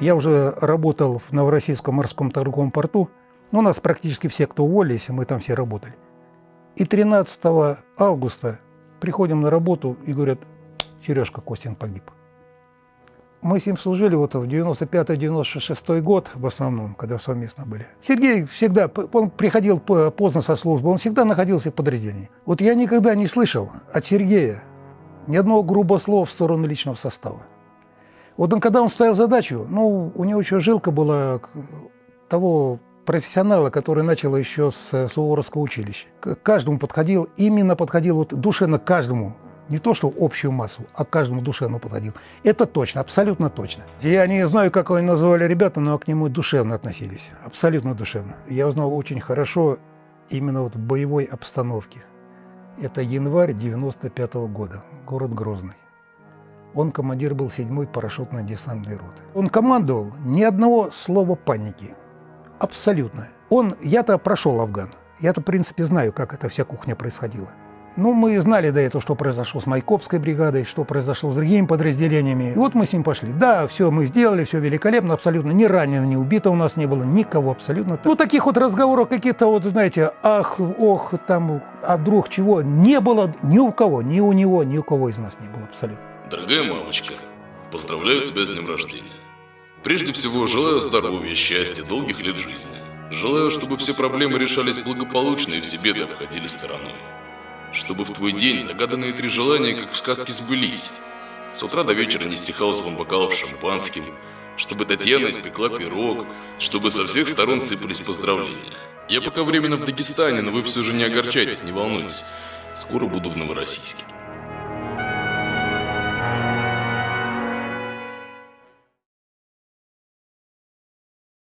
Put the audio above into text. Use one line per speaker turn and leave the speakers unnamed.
Я уже работал в Новороссийском морском торговом порту. Ну, у нас практически все, кто уволились, мы там все работали. И 13 августа приходим на работу и говорят, Сережка Костин погиб. Мы с ним служили вот в 95-96 год в основном, когда совместно были. Сергей всегда, он приходил поздно со службы, он всегда находился в подразделении. Вот я никогда не слышал от Сергея ни одного грубого слова в сторону личного состава. Вот он, когда он ставил задачу, ну, у него еще жилка была того профессионала, который начал еще с Суворовского училища. К каждому подходил, именно подходил вот душевно каждому не то, что общую массу, а каждому душевно подходил. Это точно, абсолютно точно. Я не знаю, как его называли ребята, но к нему душевно относились. Абсолютно душевно. Я узнал очень хорошо именно вот в боевой обстановке. Это январь 95 -го года, город Грозный. Он командир был 7-й парашютной десантной роты. Он командовал ни одного слова паники. Абсолютно. Он, я-то прошел Афган. Я-то, в принципе, знаю, как эта вся кухня происходила. Ну, мы знали до этого, что произошло с Майкопской бригадой, что произошло с другими подразделениями. И вот мы с ним пошли. Да, все мы сделали, все великолепно, абсолютно ни ранено, ни убито у нас не было, никого абсолютно. Ну, таких вот разговоров каких-то вот, знаете, ах, ох, там, а друг чего, не было ни у кого, ни у него, ни у кого из нас не было абсолютно.
Дорогая мамочка, поздравляю тебя с днем рождения. Прежде всего, желаю здоровья, счастья, долгих лет жизни. Желаю, чтобы все проблемы решались благополучно и все беды обходились стороной чтобы в твой день загаданные три желания, как в сказке, сбылись. С утра до вечера не стихал звон бокалов шампанским, чтобы Татьяна испекла пирог, чтобы со всех сторон сыпались поздравления. Я пока временно в Дагестане, но вы все же не огорчайтесь, не волнуйтесь. Скоро буду в Новороссийске.